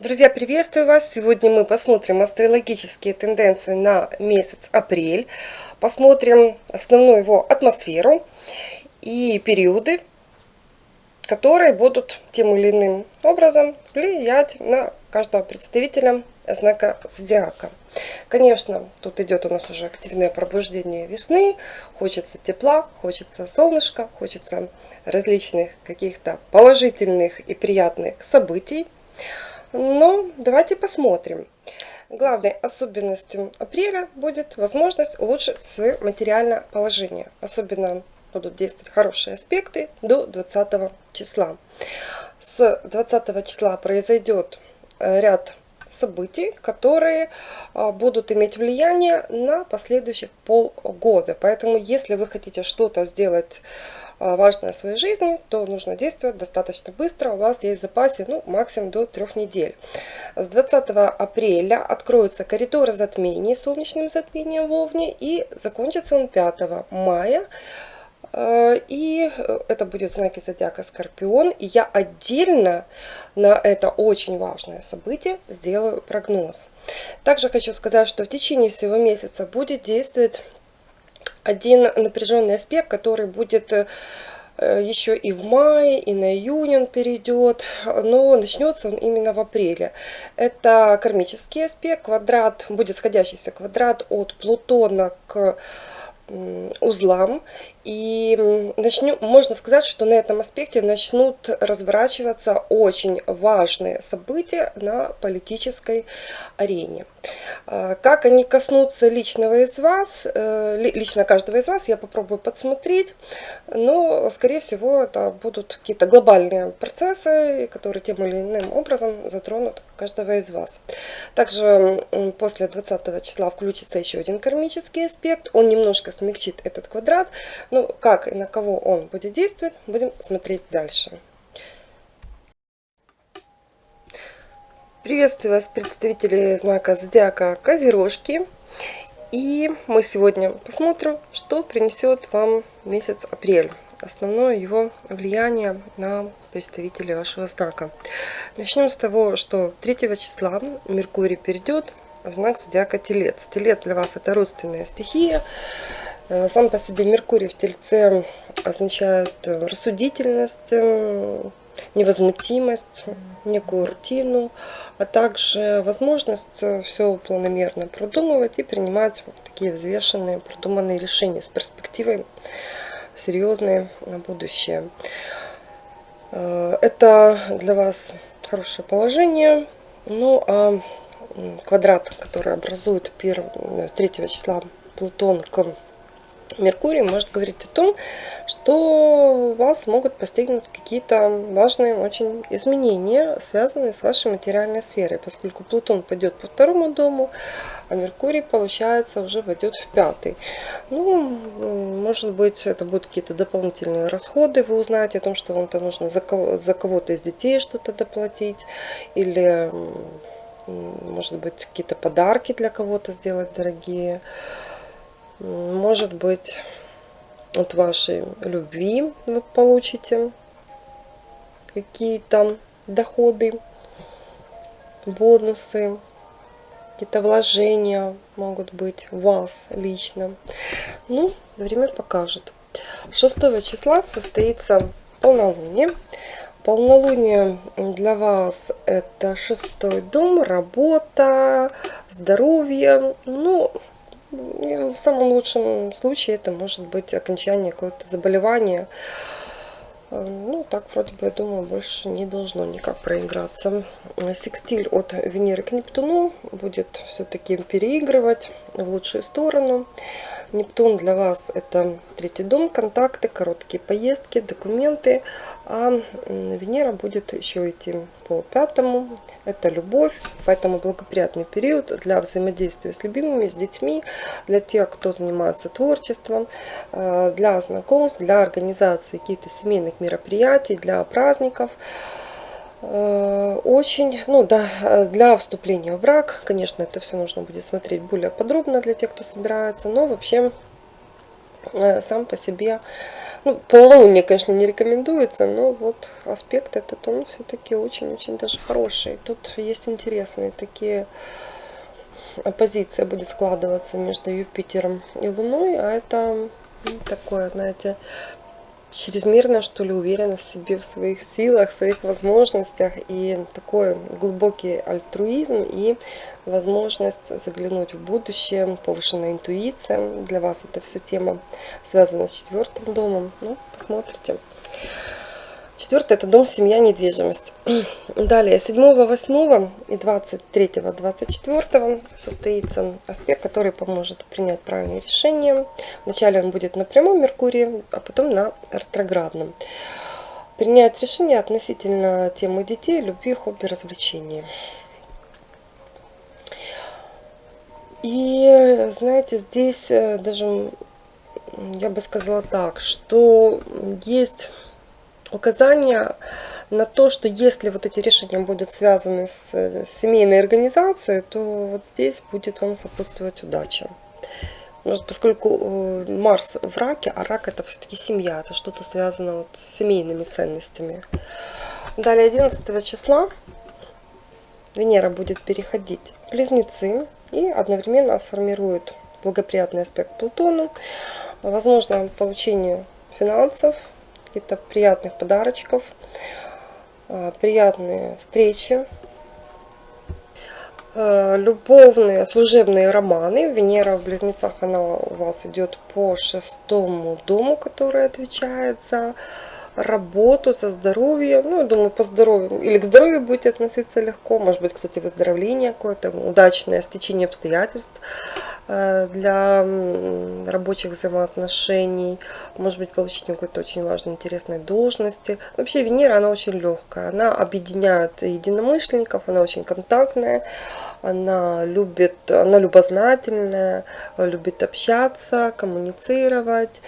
Друзья, приветствую вас! Сегодня мы посмотрим астрологические тенденции на месяц апрель. Посмотрим основную его атмосферу и периоды, которые будут тем или иным образом влиять на каждого представителя знака зодиака. Конечно, тут идет у нас уже активное пробуждение весны. Хочется тепла, хочется солнышка, хочется различных каких-то положительных и приятных событий. Но давайте посмотрим. Главной особенностью апреля будет возможность улучшить свое материальное положение. Особенно будут действовать хорошие аспекты до 20 числа. С 20 числа произойдет э, ряд событий, которые а, будут иметь влияние на последующих полгода. Поэтому, если вы хотите что-то сделать важное в своей жизни, то нужно действовать достаточно быстро. У вас есть в запасе ну, максимум до трех недель. С 20 апреля откроются коридоры затмений солнечным затмением в Овне и закончится он 5 мая. А, и это будет знаки зодиака Скорпион. И я отдельно на это очень важное событие сделаю прогноз. Также хочу сказать, что в течение всего месяца будет действовать один напряженный аспект, который будет э, еще и в мае, и на июнь он перейдет, но начнется он именно в апреле. Это кармический аспект, квадрат, будет сходящийся квадрат от Плутона к узлам. И начнем, можно сказать, что на этом аспекте начнут разворачиваться очень важные события на политической арене. А, как они коснутся личного из вас, э, лично каждого из вас, я попробую подсмотреть, но, скорее всего, это будут какие-то глобальные процессы, которые тем или иным образом затронут каждого из вас. Также после 20 числа включится еще один кармический аспект, он немножко смягчит этот квадрат, ну, как и на кого он будет действовать, будем смотреть дальше. Приветствую вас, представители знака Зодиака Козерожки. И мы сегодня посмотрим, что принесет вам месяц апрель. Основное его влияние на представителей вашего знака. Начнем с того, что 3 числа Меркурий перейдет в знак Зодиака Телец. Телец для вас это родственная стихия. Э, сам по себе Меркурий в Тельце означает э, рассудительность, э, невозмутимость, некую рутину, а также возможность все планомерно продумывать и принимать такие взвешенные, продуманные решения с перспективой серьезные на будущее. Это для вас хорошее положение. Ну а квадрат, который образует 1, 3 числа Плутон к Меркурий может говорить о том, что вас могут постигнуть какие-то важные очень изменения, связанные с вашей материальной сферой, поскольку Плутон пойдет по второму дому, а Меркурий, получается, уже войдет в пятый. Ну, может быть, это будут какие-то дополнительные расходы, вы узнаете о том, что вам-то нужно за кого-то из детей что-то доплатить, или, может быть, какие-то подарки для кого-то сделать дорогие может быть, от вашей любви вы получите какие-то доходы, бонусы, какие-то вложения могут быть в вас лично. Ну, время покажет. 6 числа состоится полнолуние. Полнолуние для вас это шестой дом, работа, здоровье. Ну, в самом лучшем случае это может быть окончание какого-то заболевания. Э, ну, так вроде бы, я думаю, больше не должно никак проиграться. Секстиль от Венеры к Нептуну будет все-таки переигрывать в лучшую сторону. Нептун для вас это третий дом, контакты, короткие поездки, документы. А Венера будет еще идти по пятому. Это любовь, поэтому благоприятный период для взаимодействия с любимыми, с детьми, для тех, кто занимается творчеством, э, для знакомств, для организации каких-то семейных мероприятий, для праздников. Э, очень, ну да, для вступления в брак, конечно, это все нужно будет смотреть более подробно для тех, кто собирается, но вообще э, сам по себе Ну, полнолуние, конечно, не рекомендуется, но вот аспект этот, он все-таки очень-очень даже хороший. Тут есть интересные такие оппозиция будет складываться между Юпитером и Луной, а это такое, знаете, чрезмерная, что ли, уверенность в себе, в своих силах, в своих возможностях и такой глубокий альтруизм и возможность заглянуть в будущее, повышенная интуиция. Для вас это все тема связана с четвертым домом. Ну, посмотрите. Четвертый это дом, семья, недвижимость. Далее, 7, 8 и 23, 24 состоится аспект, который поможет принять правильное решение. Вначале он будет на прямом Меркурии, а потом на ретроградном. Принять решение относительно темы детей, любви, хобби, развлечений. И, знаете, здесь э, даже, я бы сказала так, что есть указания на то, что если вот эти решения будут связаны с, семейной организацией, то вот здесь будет вам сопутствовать удача. Может, поскольку э, Марс в раке, а рак это все-таки семья, это что-то связано вот с семейными ценностями. Далее 11 числа Венера будет переходить в Близнецы и одновременно сформирует благоприятный аспект Плутону. Возможно получение финансов, каких-то приятных подарочков, а, приятные встречи, а, любовные, служебные романы. Венера в Близнецах, она у вас идет по шестому дому, который отвечает за работу, со здоровьем. Ну, я думаю, по здоровью. Или к здоровью будете относиться легко. Может быть, кстати, выздоровление какое-то, удачное стечение обстоятельств э, для рабочих взаимоотношений. Может быть, получение какой-то очень важной, интересной должности. Вообще, Венера, она очень легкая. Она объединяет единомышленников, она очень контактная. Она любит, она любознательная, любит общаться, коммуницировать.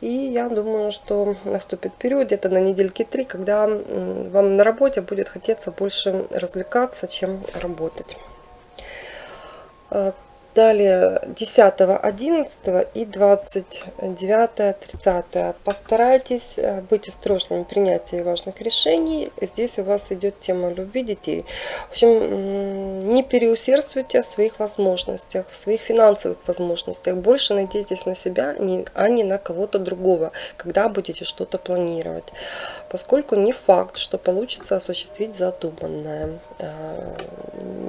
И я думаю, что наступит период где-то на недельки три, когда вам на работе будет хотеться больше развлекаться, чем работать. Э, Далее 10, 11 и 29, 30. Постарайтесь э, быть осторожными в принятии важных решений. Здесь у вас идет тема любви детей. В общем, не переусердствуйте в своих возможностях, в своих финансовых возможностях. Больше надейтесь на себя, а не на кого-то другого, когда будете что-то планировать. Поскольку не факт, что получится осуществить задуманное.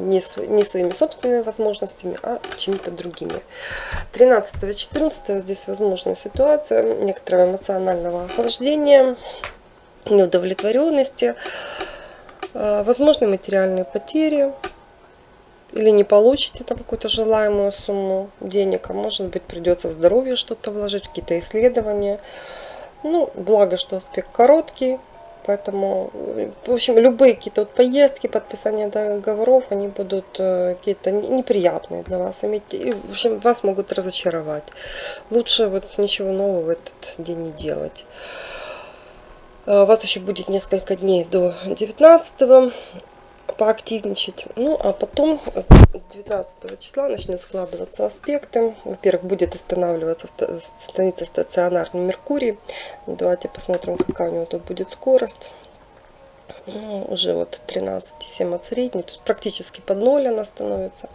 Э, не своими собственными возможностями, а чьими-то другими. 13-14 здесь возможна ситуация некоторого эмоционального охлаждения, неудовлетворенности, э, возможны материальные потери, или не получите там какую-то желаемую сумму денег, а может быть придется в здоровье что-то вложить, какие-то исследования. Ну, благо, что аспект короткий, Поэтому, в общем, любые какие-то вот поездки, подписание договоров, они будут э, какие-то неприятные для вас. И, в общем, вас могут разочаровать. Лучше вот ничего нового в этот день не делать. Э, у вас еще будет несколько дней до 19 поактивничать. Ну, а потом с 19 числа начнет складываться аспекты. Во-первых, будет останавливаться, становиться стационарный Меркурий. Давайте посмотрим, какая у него тут будет скорость. Ну, уже вот 13,7 от средней, то есть практически под ноль она становится.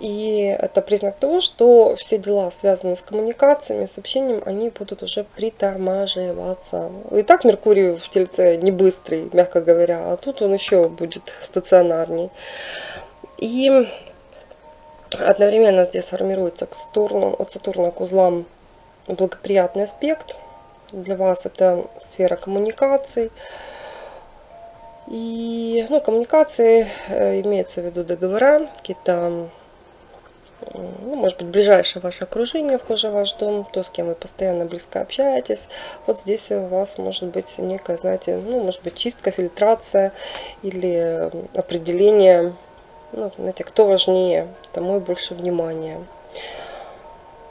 И это признак того, что все дела, связанные с коммуникациями, с общением, они будут уже притормаживаться. И так Меркурий в Тельце не быстрый, мягко говоря, а тут он еще будет стационарней. И одновременно здесь формируется к Сатурну, от Сатурна к узлам благоприятный аспект. Для вас это сфера коммуникаций. И ну, коммуникации э, имеется в виду договора, какие-то ну, может быть, ближайшее ваше окружение, вхоже в ваш дом, то, с кем вы постоянно близко общаетесь. Вот здесь у вас может быть некая, знаете, ну, может быть, чистка, фильтрация или определение, ну, знаете, кто важнее, тому и больше внимания.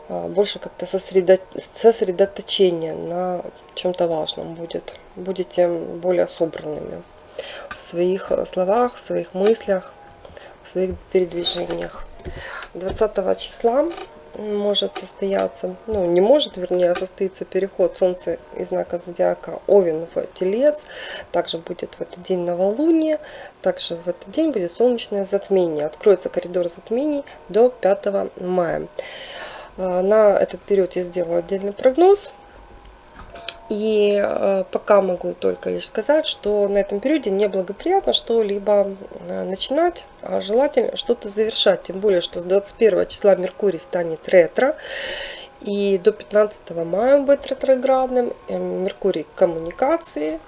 А, больше как-то сосредоточение на чем-то важном будет. Будете более собранными в своих словах, в своих мыслях, в своих передвижениях. 20 числа может состояться, ну не может, вернее, а состоится переход Солнца из знака Зодиака Овен в Телец. Также будет в этот день новолуние, также в этот день будет солнечное затмение. Откроется коридор затмений до 5 мая. А, на этот период я сделала отдельный прогноз. И э, пока могу только лишь сказать, что на этом периоде неблагоприятно что-либо э, начинать, а желательно что-то завершать. Тем более, что с 21 числа Меркурий станет ретро. И до 15 мая он будет ретроградным. Э, Меркурий коммуникации.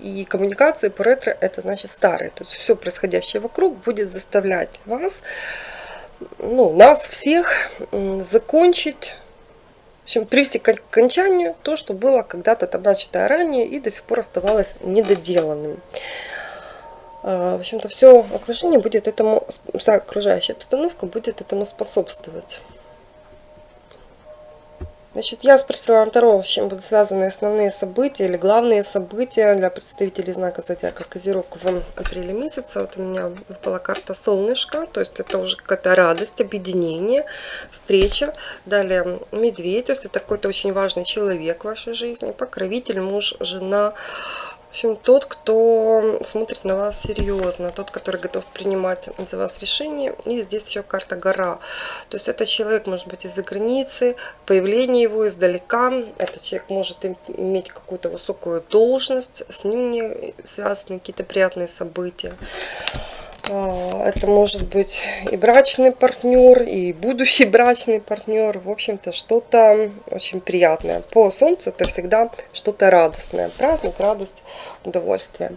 И коммуникации по ретро это значит старые. То есть все происходящее вокруг будет заставлять вас, ну, нас всех закончить в общем, привести к окончанию то, что было когда-то там начато ранее и до сих пор оставалось недоделанным. А, в общем-то, все окружение будет этому, вся окружающая обстановка будет этому способствовать. Значит, я спросила Таро, с чем будут связаны основные события или главные события для представителей знака Зодиака Козерог в апреле месяце. Вот у меня выпала карта Солнышко, то есть это уже какая-то радость, объединение, встреча. Далее Медведь, то есть это какой-то очень важный человек в вашей жизни, покровитель, муж, жена, в общем, тот, кто смотрит на вас серьезно, тот, который готов принимать за вас решения. И здесь еще карта гора. То есть это человек может быть из-за границы, появление его издалека. Этот человек может иметь какую-то высокую должность, с ним не связаны какие-то приятные события. А, это может быть и брачный партнер, и будущий брачный партнер. В общем-то, что-то очень приятное. По Солнцу это всегда что-то радостное. Праздник, радость, удовольствие.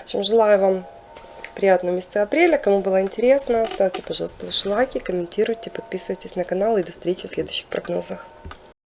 В общем, желаю вам приятного месяца апреля. Кому было интересно, ставьте, пожалуйста, ваши лайки, комментируйте, подписывайтесь на канал и до встречи в следующих прогнозах.